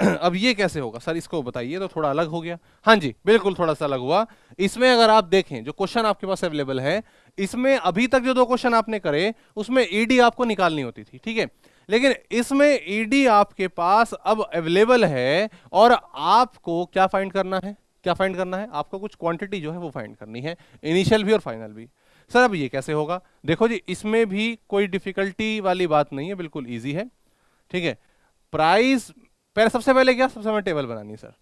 <clears throat> अब ये कैसे होगा? सर, इसको बताइए तो थोड़ा अलग हो गया। हाँ जी, बिल्कुल थोड़ा सा अलग हुआ। इसमें अगर आप देखें, जो क्वेश्चन आपके पास अवेलेबल है, इसमें अभी तक जो दो क्वेश्चन आपने करे, उसमें ईडी आपको निकालनी होती थी, ठीक है? लेकिन इसमें ईडी आपके पास अब अवेलेबल है, और आपको क्या फाइंड करना है? क्या फाइंड करना है? आपको कुछ क्वांटिटी जो है, वो फाइंड करनी है इनिशियल भी और फाइनल भी। सर, अब ये कैसे होगा? देखो जी, इसमें भी कोई डिफिकल्टी वाली बात नहीं है, बिल्कुल ईजी है, ठीक है? प्राइस पहले सबसे पहले क्या, सबसे पहले टेबल बनानी है, sir.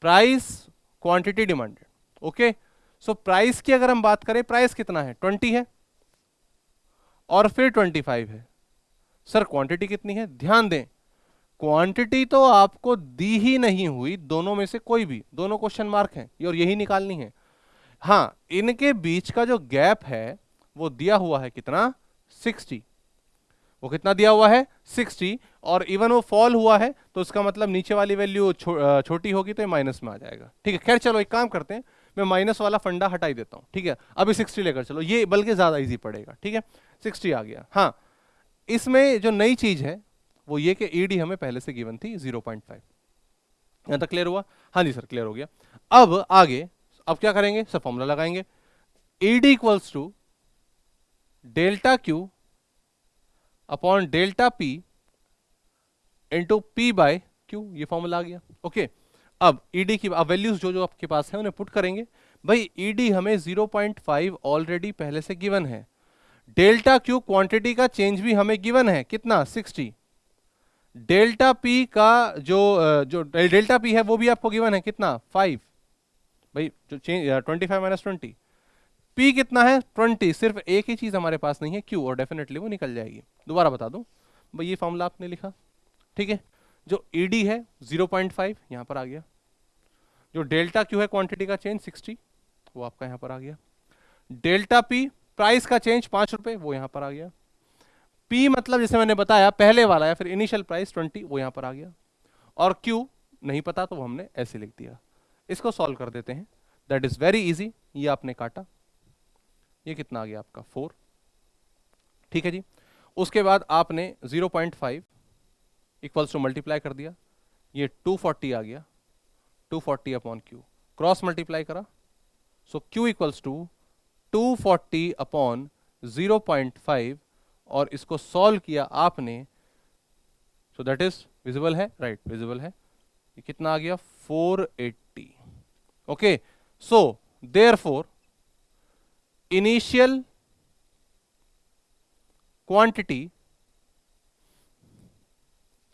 Price, quantity demanded okay? So, price की अगर हम बात करें, प्राइस कितना है? ट्वेंटी है। और फिर ट्वेंटी फाइव है। सर, क्वांटिटी कितनी है? ध्यान दें, क्वांटिटी तो आपको दी ही नहीं हुई, दोनों में से कोई भी। दोनों क्वेश्चन मार्क हैं और यही निकालनी है। हाँ इनके बीच का जो गैप है, वो दिया हुआ है कितना? सिक्सटी। वो कितना दिया हुआ है? 60 और इवन वो फॉल हुआ है तो उसका मतलब नीचे वाली वैल्यू छो, छोटी होगी तो ये माइनस में आ जाएगा। ठीक है खैर चलो एक काम करते हैं मैं माइनस वाला फंडा हटाई देता हूँ ठीक है? अभी 60 लेकर चलो ये बल्कि ज़्यादा इजी पड़ेगा ठीक है? 60 आ गया। हाँ इसमें जो नई चीज़ है वो ये कि ईडी हमें पहले से गिवन थी 0.5 पॉइंट यहाँ तक क्लियर हुआ? हाँ जी सर क्लियर हो गया। अब आगे अब क्या करेंगे? सर फॉर्मूला लगाएँगे। ED equals to delta Q upon delta P into P by Q ये फॉर्मूला आ गया। ओके अब ईडी e की, अब वैल्यूज़ जो जो आपके पास है, उन्हें पुट करेंगे। भाई ईडी e हमें 0.5 ऑलरेडी पहले से गिवन है। डेल्टा क्यू क्वांटिटी का चेंज भी हमें गिवन है। कितना? 60 डेल्टा पी का जो जो, डेल्टा पी है, वो भी आपको गिवन है। कितना? 5 भाई, जो change twenty five minus twenty P कितना है? ट्वेंटी सिर्फ़ एक ही चीज़ हमारे पास नहीं है क्यू और डेफिनेटली वो निकल जाएगी। दोबारा बता दूँ, भाई ये फॉर्मूला आपने लिखा, ठीक है? जो ईडी e है 0.5 पॉइंट फाइव यहाँ पर आ गया। जो डेल्टा क्यू है क्वांटिटी का चेंज 60 वो आपका यहाँ पर आ गया। डेल्टा पी प्राइस का चेंज पाँच रुपए, वो यहाँ पर आ गया। पी मतलब जैसे मैंने बताया, पहले वाला या फिर इनिशियल प्राइस ट्वेंटी वो यहाँ पर आ गया। और क्यू नहीं पता तो वो हमने ऐसे लिख दिया। इसको सॉल्व कर देते हैं। दैट इज़ वेरी इजी ये आपने काटा। ये कितना आ गया आपका? फोर। ठीक है जी। उसके बाद आपने 0.5 point five equals to multiply कर दिया। ये 240 आ गया। 240 forty upon Q cross multiply करा। So Q equals to 240 upon 0.5 और इसको सॉल्व किया आपने। सो दैट इज़ विजिबल है? राइट right, विजिबल है। ये कितना आ गया? 480 okay so therefore initial quantity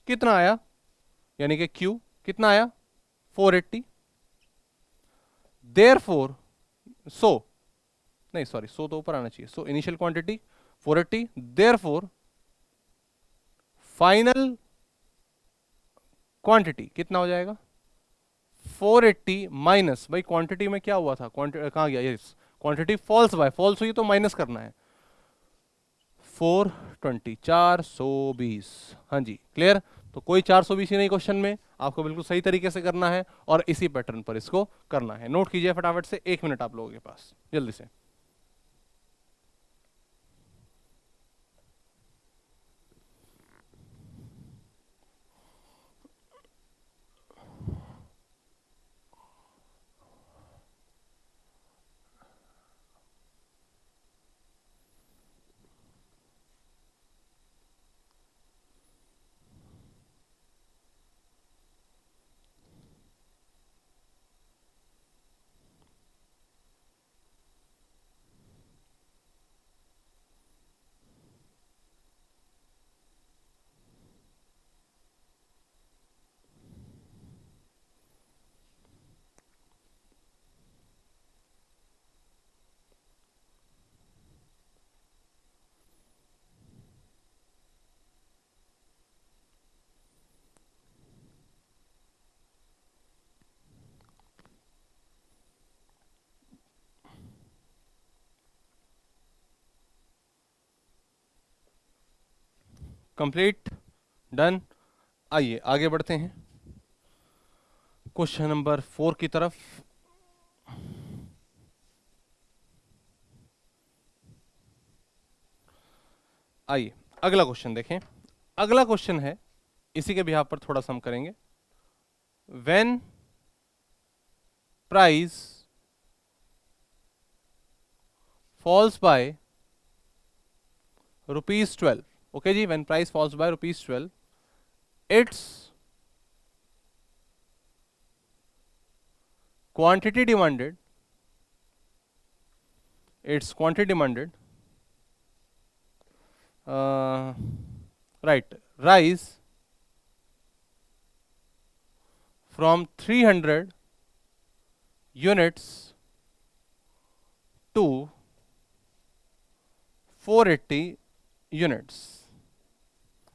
कितना आया? यानी कि Q कितना आया? 480 देयर फोर सो नहीं सॉरी सो तो ऊपर आना चाहिए। So initial quantity 480 therefore final quantity कितना हो जाएगा? 480 माइनस भाई क्वांटिटी में क्या हुआ था? क्वांटिटी कहाँ गया? Yes quantity falls by falls हुई तो माइनस करना है। फोर ट्वेंटी चार सौ बीस हाँ जी क्लियर तो कोई चार सौ बीस ही नहीं क्वेश्चन में, आपको बिल्कुल सही तरीके से करना है और इसी पैटर्न पर इसको करना है। नोट कीजिए फटाफट से, एक मिनट आप लोगों के पास, जल्दी से। कंप्लीट डन आइए, आगे बढ़ते हैं। क्वेश्चन नंबर फोर की तरफ़। आइए, अगला क्वेश्चन देखें। अगला क्वेश्चन है, इसी के बिहार पर थोड़ा सा हम करेंगे। When price falls by rupees twelve okay ji when price falls by rupees 12 its quantity demanded its quantity demanded uh, right rise from 300 units to 480 units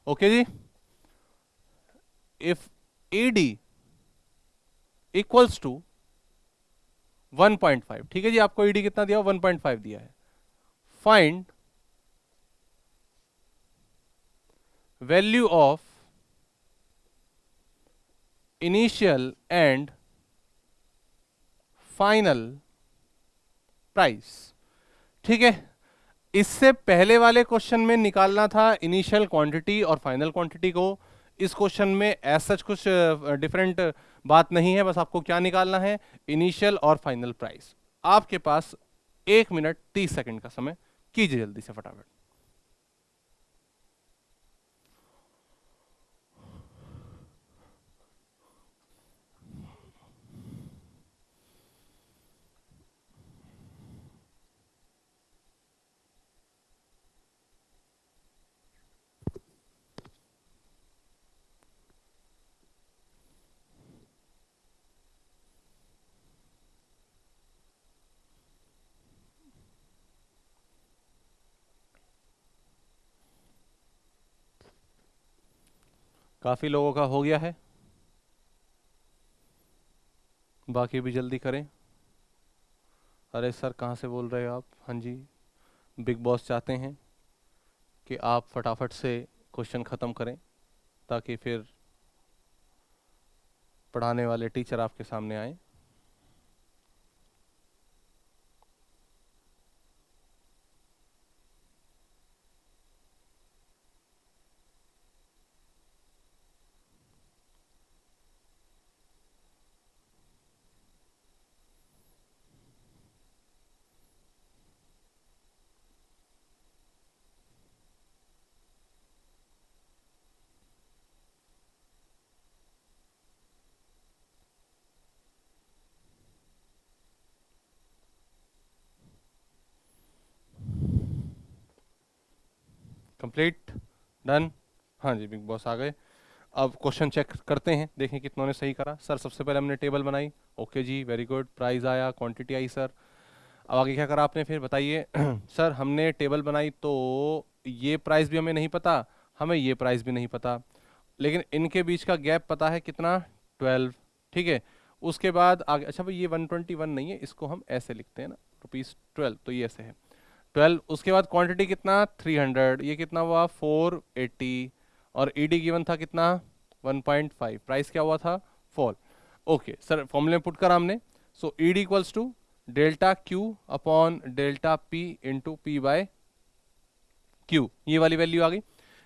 okay ji if D equals to 1.5 ठीक है जी? आपको ED कितना दिया? 1.5 दिया है। Find value of initial and final price ठीक है? इससे पहले वाले क्वेश्चन में निकालना था इनिशियल क्वांटिटी और फाइनल क्वांटिटी को। इस क्वेश्चन में ऐसा कुछ डिफरेंट बात नहीं है, बस आपको क्या निकालना है? इनिशियल और फाइनल प्राइस आपके पास एक मिनट तीस सेकंड का समय। कीजिए जल्दी से फटाफट। काफ़ी लोगों का हो गया है। बाकी भी जल्दी करें। अरे सर, कहाँ से बोल रहे हो आप? हाँ जी, बिग बॉस चाहते हैं कि आप फटाफट से क्वेश्चन ख़त्म करें, ताकि फिर पढ़ाने वाले टीचर आपके सामने आए। कंप्लीट डन हाँ जी बिग बॉस आ गए। अब क्वेश्चन चेक करते हैं, देखें कितनों ने सही करा। सर सबसे पहले हमने टेबल बनाई। ओके जी वेरी गुड प्राइस आया क्वांटिटी आई सर अब आगे क्या करा आपने? फिर बताइए। <clears throat> सर हमने टेबल बनाई तो ये प्राइस भी हमें नहीं पता, हमें ये प्राइस भी नहीं पता। लेकिन इनके बीच का गैप पता है कितना? ट्वेल्व ठीक है? उसके बाद आगे अच्छा भाई, ये वन ट्वेंटी वन नहीं है, इसको हम ऐसे लिखते हैं ना रुपीज़ ट्वेल्व तो ये ऐसे है। ट्वेल्व, उसके बाद क्वांटिटी कितना? थ्री हंड्रेड ये कितना हुआ? फोर एट्टी और ई डी गिवन था कितना? वन पॉइंट फाइव प्राइस क्या हुआ था? फॉल ओके सर फॉर्मूले में पुट करा हमने. So E D equals to delta Q upon delta P into P by Q ये वाली वैल्यू आ गई.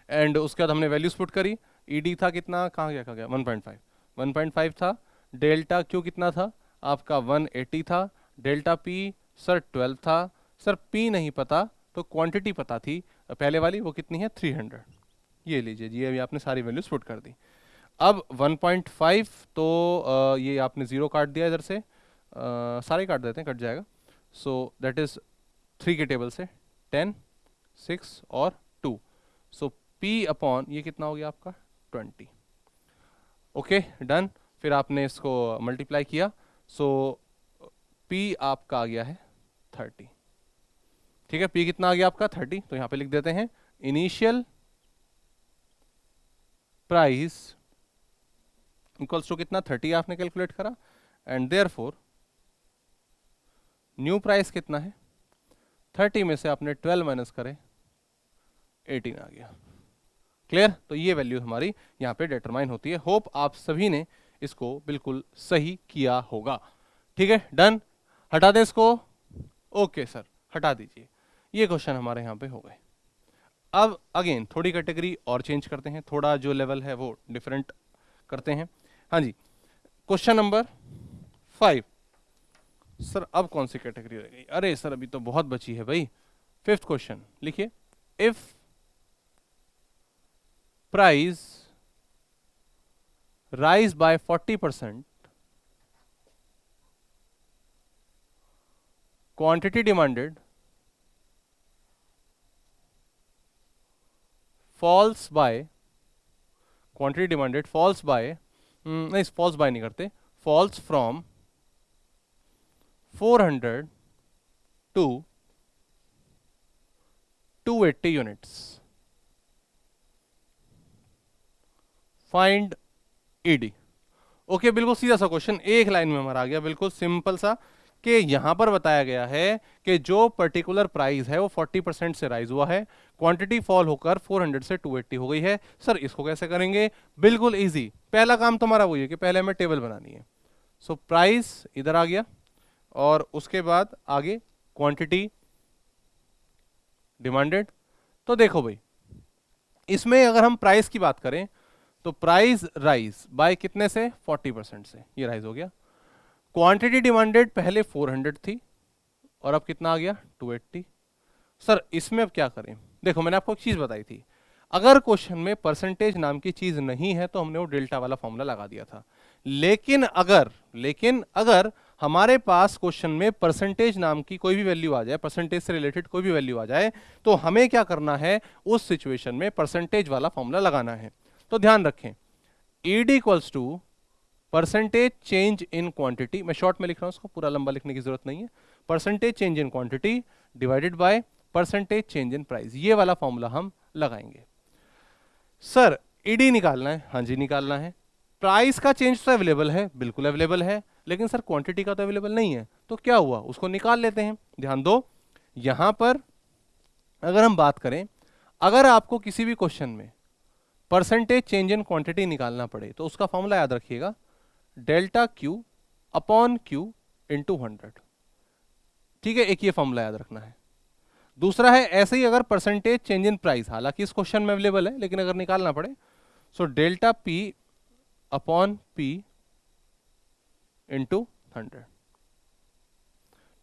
एंड उसके बाद हमने वैल्यूज़ पुट करी. ई डी था कितना? कहाँ गया? कहाँ गया? One point five one point five था. डेल्टा क्यू कितना था? आपका वन एटी था. डेल्टा पी सर ट्वेल्व था. सर पी नहीं पता तो क्वांटिटी पता थी। पहले वाली वो कितनी है? थ्री हंड्रेड ये लीजिए जी अभी आपने सारी वैल्यूज़ पुट कर दी। अब 1.5 तो आ, ये आपने ज़ीरो काट दिया इधर से। आ, सारे काट देते हैं कट जाएगा। सो दैट इज़ थ्री के टेबल से। टेन सिक्स और टू सो पी अपॉन ये कितना हो गया आपका? ट्वेंटी ओके डन फिर आपने इसको मल्टीप्लाई किया। सो so, पी आपका आ गया है थर्टी ठीक है? पी कितना आ गया आपका? थर्टी। तो यहाँ पे लिख देते हैं इनिशियल प्राइस इक्वल्स टू कितना? थर्टी आपने कैलकुलेट करा। And therefore new price कितना है? थर्टी में से आपने ट्वेल्व माइनस करे एटीन आ गया। क्लियर तो ये वैल्यू हमारी यहाँ पे डिटरमाइन होती है। होप आप सभी ने इसको बिल्कुल सही किया होगा। ठीक है? डन हटा दें इसको? ओके सर हटा दीजिए। ये क्वेश्चन हमारे यहाँ पे हो गए। अब अगेन थोड़ी कैटेगरी और चेंज करते हैं। थोड़ा जो लेवल है वो डिफरेंट करते हैं। हाँ जी क्वेश्चन नंबर फाइव सर, अब कौन सी कैटेगरी रह गई? अरे सर, अभी तो बहुत बची है भाई। फिफ्थ क्वेश्चन लिखिए। If price rise by forty percent quantity falls by quantity demanded falls by नहीं फॉल्स बाय नहीं करते falls from 400 to 280 units find ED okay बिल्कुल सीधा सा क्वेश्चन एक लाइन में हमारा आ गया, बिल्कुल सिंपल सा। कि यहाँ पर बताया गया है कि जो पर्टिकुलर प्राइस है वो 40 परसेंट से राइज हुआ है। क्वांटिटी फॉल होकर 400 से 280 हो गई है। सर इसको कैसे करेंगे? बिल्कुल इजी पहला काम तुम्हारा वही है कि पहले हमें टेबल बनानी है। सो so, प्राइस इधर आ गया और उसके बाद आगे क्वांटिटी डिमांडेड तो देखो भाई इसमें अगर हम प्राइस की बात करें तो प्राइस राइज बाय कितने से? 40 परसेंट से। ये राइज हो गया। क्वांटिटी डिमांडेड पहले 400 थी, और अब कितना आ गया? 280 सर इसमें अब क्या करें? देखो, मैंने आपको एक चीज़ बताई थी। अगर क्वेश्चन में परसेंटेज नाम की चीज़ नहीं है तो हमने वो डेल्टा वाला फॉर्मूला लगा दिया था। लेकिन अगर लेकिन अगर हमारे पास क्वेश्चन में परसेंटेज नाम की कोई भी वैल्यू आ जाए परसेंटेज से रिलेटेड कोई भी वैल्यू आ जाए तो हमें क्या करना है? उस सिचुएशन में परसेंटेज वाला फॉर्मूला लगाना है। तो ध्यान रखें ED equals to percentage change in quantity मैं शॉर्ट में लिख रहा हूँ उसको पूरा लंबा लिखने की ज़रूरत नहीं है। Percentage change in quantity divided by percentage change in price ये वाला फॉर्मूला हम लगाएँगे। सर ईडी निकालना है। हाँ जी, निकालना है। प्राइस का चेंज तो अवेलेबल है, बिल्कुल अवेलेबल है, लेकिन सर क्वांटिटी का तो अवेलेबल नहीं है। तो क्या हुआ? उसको निकाल लेते हैं। ध्यान दो, यहाँ पर अगर हम बात करें, अगर आपको किसी भी क्वेश्चन में परसेंटेज चेंज इन क्वांटिटी निकालना पड़े तो उसका फॉर्मूला याद रखिएगा। Delta Q upon Q into hundred. ठीक है, एक ये फॉर्मूला याद रखना है। दूसरा है, ऐसे ही अगर परसेंटेज चेंज इन प्राइस हालाँकि इस क्वेश्चन में अवेलेबल है, लेकिन अगर निकालना पड़े so delta P upon P into hundred.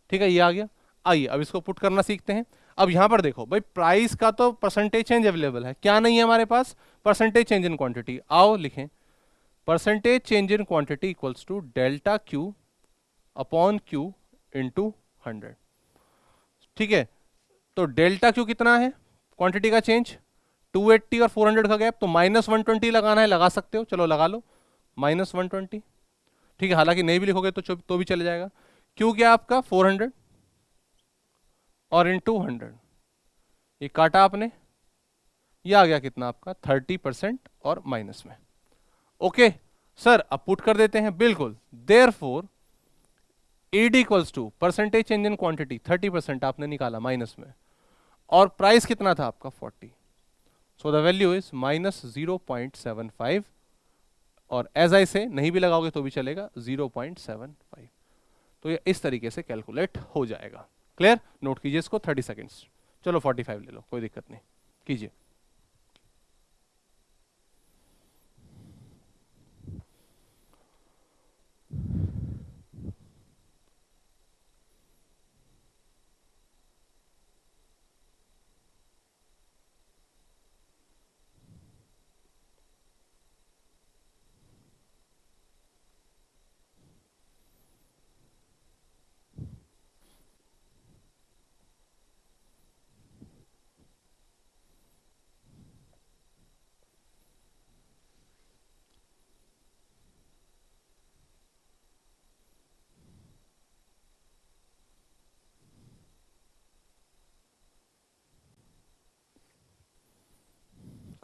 ठीक है, ये आ गया। आइए, अब इसको पुट करना सीखते हैं। अब यहाँ पर देखो, भाई प्राइस का तो परसेंटेज चेंज अवेलेबल है। क्या नहीं है हमारे पास? परसेंटेज चेंज इन क्वांटिटी आओ, लिखें। Percentage change in quantity equals to delta Q upon Q into hundred ठीक है? तो डेल्टा क्यू कितना है? क्वांटिटी का चेंज 280 और 400 का गैप तो माइनस वन लगाना है, लगा सकते हो। चलो लगा लो। माइनस वन ठीक है? हालाँकि नहीं भी लिखोगे तो तो भी चले जाएगा। क्यों क्या आपका? 400 और इन टू ये काटा आपने। ये आ गया कितना आपका? 30 परसेंट और माइनस में। ओके, सर, अब पुट कर देते हैं, बिल्कुल। Therefore ED equals to percentage change in quantity 30 percent आपने निकाला माइनस में। और प्राइस कितना था आपका? 40 so the value is minus zero point seven five और एज आई से नहीं भी लगाओगे तो भी चलेगा 0.75 तो ये इस तरीके से कैलकुलेट हो जाएगा। क्लियर नोट कीजिए इसको 30 सेकेंड्स चलो 45 ले लो, कोई दिक्कत नहीं। कीजिए।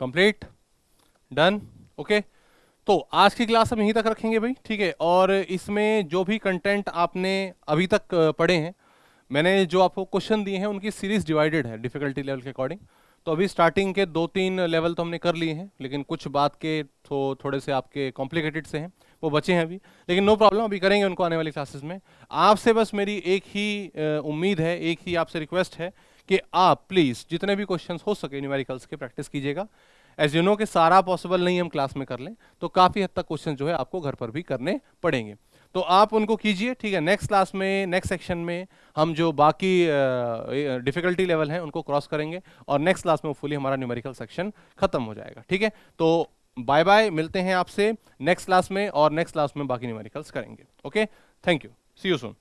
कंप्लीट डन ओके तो आज की क्लास हम यहीं तक रखेंगे भाई, ठीक है? और इसमें जो भी कंटेंट आपने अभी तक पढ़े हैं, मैंने जो आपको क्वेश्चन दिए हैं, उनकी सीरीज़ डिवाइडेड है डिफिकल्टी लेवल के अकॉर्डिंग तो अभी स्टार्टिंग के दो तीन लेवल तो हमने कर लिए हैं, लेकिन कुछ बात के तो थोड़े से आपके कॉम्प्लिकेटेड से हैं, वो बचे हैं अभी। लेकिन नो प्रॉब्लम अभी करेंगे उनको आने वाली क्लासेस में। आपसे बस मेरी एक ही उम्मीद है, एक ही आपसे रिक्वेस्ट है कि आप प्लीज़ जितने भी क्वेश्चन हो सके न्यूमेरिकल्स के प्रैक्टिस कीजिएगा। एज यू नो कि सारा पॉसिबल नहीं हम क्लास में कर लें तो काफ़ी हद तक क्वेश्चन जो है आपको घर पर भी करने पड़ेंगे। तो आप उनको कीजिए, ठीक है? नेक्स्ट क्लास में नेक्स्ट सेक्शन में हम जो बाकी डिफिकल्टी लेवल हैं, उनको क्रॉस करेंगे और नेक्स्ट क्लास में फुली हमारा न्यूमेरिकल सेक्शन खत्म हो जाएगा, ठीक है? तो बाय बाय मिलते हैं आपसे नेक्स्ट क्लास में और नेक्स्ट क्लास में बाकी न्यूमेरिकल्स करेंगे okay thank you see you soon